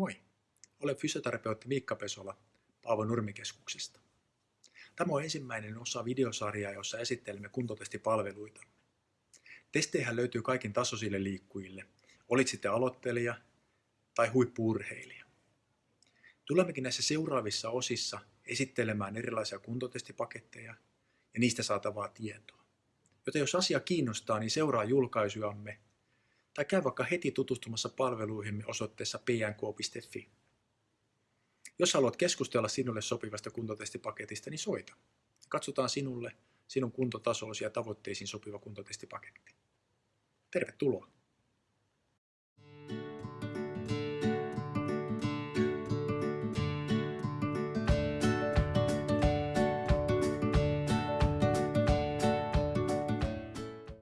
Moi! Olen fysioterapeutti Miikka Pesola Paavo Nurmikeskuksesta. Tämä on ensimmäinen osa videosarjaa, jossa esittelemme kuntotestipalveluita. Testejä löytyy kaikin tasoisille liikkujille, olit sitten aloittelija tai huippuurheilija. Tulemmekin näissä seuraavissa osissa esittelemään erilaisia kuntotestipaketteja ja niistä saatavaa tietoa. Joten jos asia kiinnostaa, niin seuraa julkaisujamme tai käy vaikka heti tutustumassa palveluihimme osoitteessa pnk.fi. Jos haluat keskustella sinulle sopivasta kuntotestipaketista, niin soita. Katsotaan sinulle, sinun kuntotasoosi ja tavoitteisiin sopiva kuntotestipaketti. Tervetuloa!